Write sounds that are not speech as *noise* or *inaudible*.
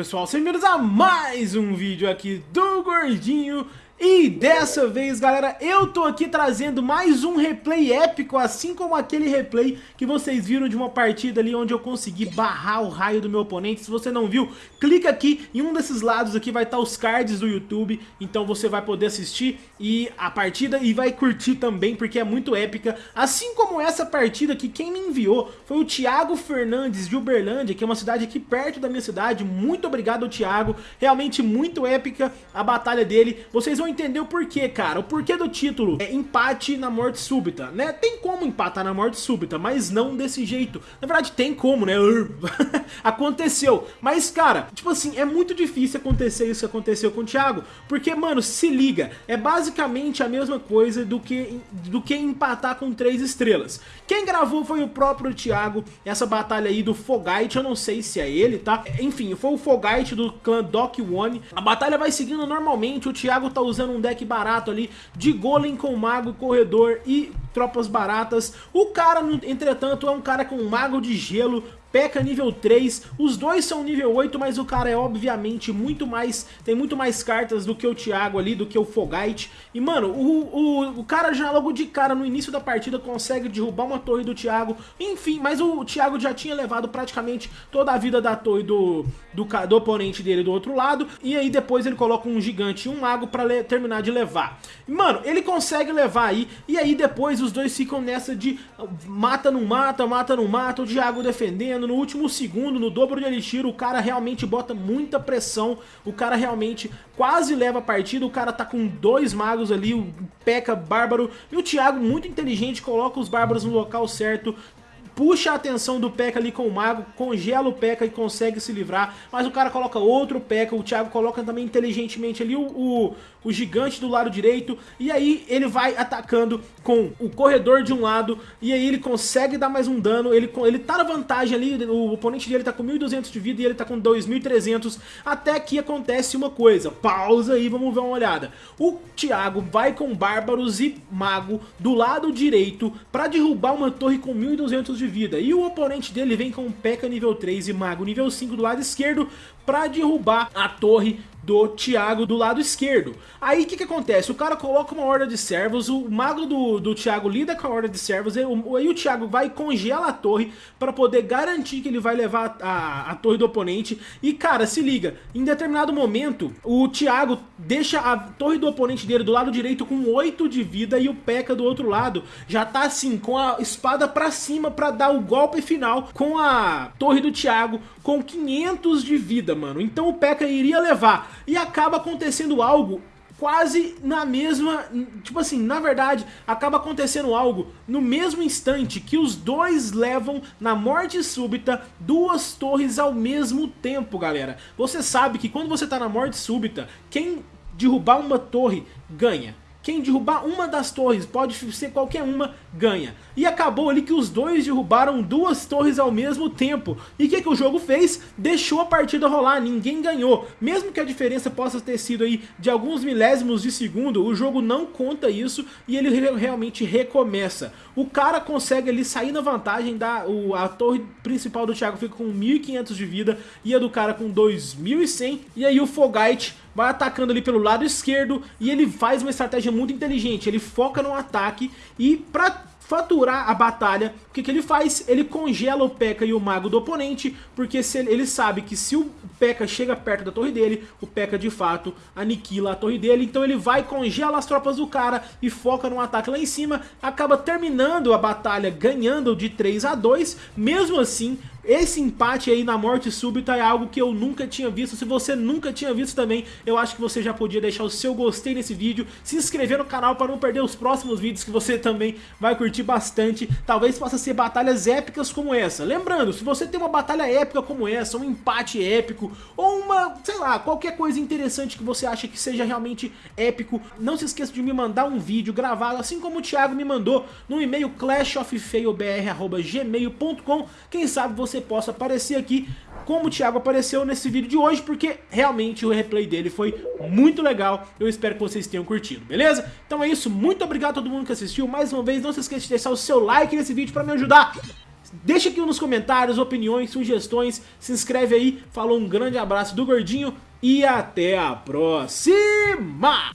pessoal, sejam bem-vindos a mais um vídeo aqui do Gordinho e dessa vez, galera, eu tô aqui trazendo mais um replay épico, assim como aquele replay que vocês viram de uma partida ali onde eu consegui barrar o raio do meu oponente. Se você não viu, clica aqui em um desses lados aqui, vai estar os cards do YouTube, então você vai poder assistir e a partida e vai curtir também, porque é muito épica. Assim como essa partida que quem me enviou foi o Thiago Fernandes de Uberlândia, que é uma cidade aqui perto da minha cidade. Muito obrigado, Thiago, realmente muito épica a batalha dele. Vocês vão entender o porquê, cara. O porquê do título é empate na morte súbita, né? Tem como empatar na morte súbita, mas não desse jeito. Na verdade, tem como, né? *laughs* Aconteceu. Mas, cara, tipo assim, é muito difícil acontecer isso que aconteceu com o Thiago. Porque, mano, se liga, é basicamente a mesma coisa do que, do que empatar com três estrelas. Quem gravou foi o próprio Thiago, essa batalha aí do Fogite, eu não sei se é ele, tá? Enfim, foi o Fogite do clã Doc One. A batalha vai seguindo normalmente, o Thiago tá usando um deck barato ali de Golem com Mago, Corredor e tropas baratas. O cara, entretanto, é um cara com Mago de Gelo, P.E.K.K.A nível 3, os dois são nível 8, mas o cara é obviamente muito mais, tem muito mais cartas do que o Thiago ali, do que o Fogite. E mano, o, o, o cara já logo de cara no início da partida consegue derrubar uma torre do Thiago, enfim, mas o, o Thiago já tinha levado praticamente toda a vida da torre do, do, do oponente dele do outro lado, e aí depois ele coloca um gigante e um mago pra terminar de levar. Mano, ele consegue levar aí, e aí depois os dois ficam nessa de mata não mata, mata não mata, o Thiago defendendo, no último segundo, no dobro de Elixir, o cara realmente bota muita pressão, o cara realmente quase leva a partida, o cara tá com dois magos ali, o P.E.K.K.A Bárbaro, e o Thiago muito inteligente, coloca os Bárbaros no local certo, puxa a atenção do P.E.K.K.A ali com o Mago, congela o P.E.K.K.A e consegue se livrar, mas o cara coloca outro P.E.K.K.A, o Thiago coloca também inteligentemente ali o, o, o gigante do lado direito, e aí ele vai atacando com o corredor de um lado, e aí ele consegue dar mais um dano, ele, ele tá na vantagem ali, o oponente dele tá com 1.200 de vida e ele tá com 2.300, até que acontece uma coisa, pausa aí, vamos ver uma olhada. O Thiago vai com Bárbaros e Mago do lado direito pra derrubar uma torre com 1.200 de vida. E o oponente dele vem com P.E.K.K.A nível 3 e Mago nível 5 do lado esquerdo para derrubar a torre do Thiago do lado esquerdo. Aí o que que acontece? O cara coloca uma horda de servos, o mago do, do Thiago lida com a horda de servos, aí o, aí o Thiago vai e congela a torre para poder garantir que ele vai levar a, a torre do oponente. E cara, se liga, em determinado momento o Thiago deixa a torre do oponente dele do lado direito com 8 de vida e o P.E.K.K.A do outro lado já tá assim, com a espada pra cima pra dar o golpe final com a torre do Thiago com 500 de vida, mano. Então o P.E.K.K.A iria levar e acaba acontecendo algo quase na mesma, tipo assim, na verdade, acaba acontecendo algo no mesmo instante que os dois levam na morte súbita duas torres ao mesmo tempo, galera. Você sabe que quando você tá na morte súbita, quem derrubar uma torre ganha. Quem derrubar uma das torres, pode ser qualquer uma, ganha. E acabou ali que os dois derrubaram duas torres ao mesmo tempo. E o que, que o jogo fez? Deixou a partida rolar, ninguém ganhou. Mesmo que a diferença possa ter sido aí de alguns milésimos de segundo, o jogo não conta isso e ele realmente recomeça. O cara consegue ali sair na vantagem, da, o, a torre principal do Thiago fica com 1.500 de vida e a do cara com 2.100. E aí o Fogite vai atacando ali pelo lado esquerdo e ele faz uma estratégia muito inteligente, ele foca no ataque e pra faturar a batalha, o que, que ele faz? Ele congela o P.E.K.K.A e o Mago do oponente, porque se ele, ele sabe que se o P.E.K.K.A chega perto da torre dele, o P.E.K.K.A de fato aniquila a torre dele, então ele vai, congela as tropas do cara e foca no ataque lá em cima, acaba terminando a batalha ganhando de 3 a 2, mesmo assim esse empate aí na morte súbita é algo que eu nunca tinha visto. Se você nunca tinha visto também, eu acho que você já podia deixar o seu gostei nesse vídeo, se inscrever no canal para não perder os próximos vídeos que você também vai curtir bastante. Talvez possa ser batalhas épicas como essa. Lembrando, se você tem uma batalha épica como essa, um empate épico, ou uma, sei lá, qualquer coisa interessante que você acha que seja realmente épico, não se esqueça de me mandar um vídeo gravado, assim como o Thiago me mandou, no e-mail clashoffailbr.gmail.com. Quem sabe você você possa aparecer aqui como o Thiago apareceu nesse vídeo de hoje, porque realmente o replay dele foi muito legal. Eu espero que vocês tenham curtido, beleza? Então é isso, muito obrigado a todo mundo que assistiu. Mais uma vez, não se esqueça de deixar o seu like nesse vídeo para me ajudar Deixa aqui nos comentários opiniões, sugestões, se inscreve aí, falou um grande abraço do Gordinho e até a próxima!